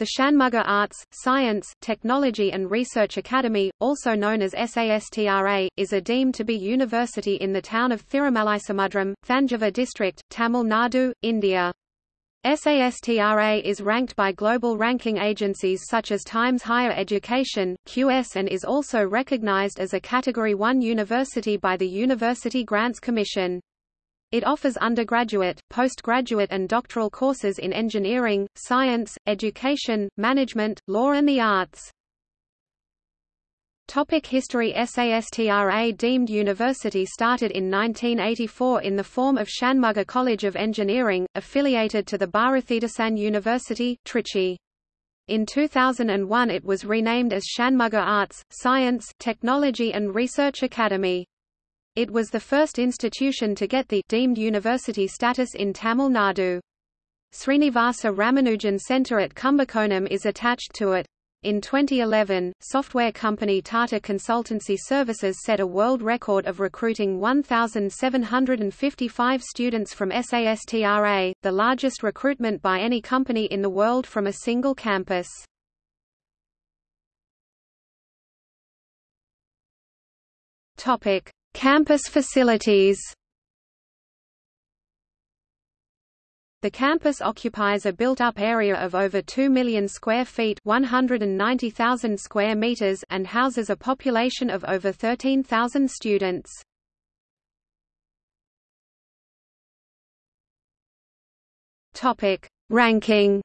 The Shanmugha Arts, Science, Technology and Research Academy, also known as SASTRA, is a deemed to be university in the town of Thirumalaisamudram, Thanjavur district, Tamil Nadu, India. SASTRA is ranked by global ranking agencies such as Times Higher Education, QS and is also recognized as a Category 1 university by the University Grants Commission. It offers undergraduate, postgraduate and doctoral courses in engineering, science, education, management, law and the arts. Topic History SASTRA deemed university started in 1984 in the form of Shanmugha College of Engineering, affiliated to the Bharathidasan University, Trichy. In 2001 it was renamed as Shanmugha Arts, Science, Technology and Research Academy. It was the first institution to get the deemed university status in Tamil Nadu. Srinivasa Ramanujan Centre at Kumbakonam is attached to it. In 2011, software company Tata Consultancy Services set a world record of recruiting 1,755 students from SASTRA, the largest recruitment by any company in the world from a single campus. Topic: Campus facilities The campus occupies a built-up area of over 2 million square feet 190,000 square meters and houses a population of over 13,000 students. Ranking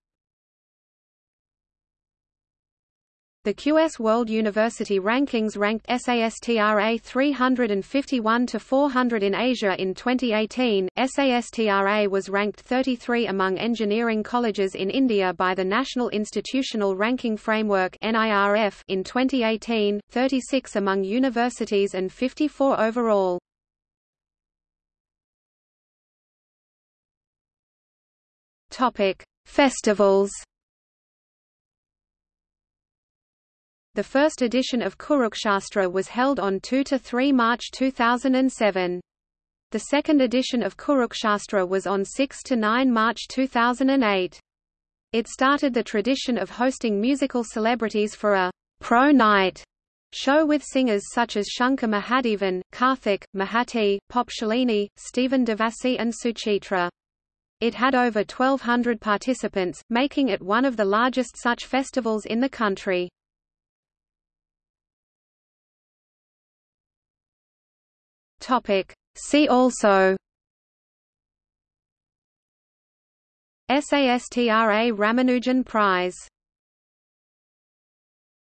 The QS World University Rankings ranked SASTRA 351 to 400 in Asia in 2018. SASTRA was ranked 33 among engineering colleges in India by the National Institutional Ranking Framework (NIRF) in 2018, 36 among universities and 54 overall. Topic: Festivals. The first edition of Kuruksastra was held on 2–3 March 2007. The second edition of Kuruksastra was on 6–9 March 2008. It started the tradition of hosting musical celebrities for a «pro night» show with singers such as Shankar Mahadevan, Karthik, Mahati, Pop Shalini, Stephen Devassy and Suchitra. It had over 1,200 participants, making it one of the largest such festivals in the country. Topic. See also SASTRA Ramanujan Prize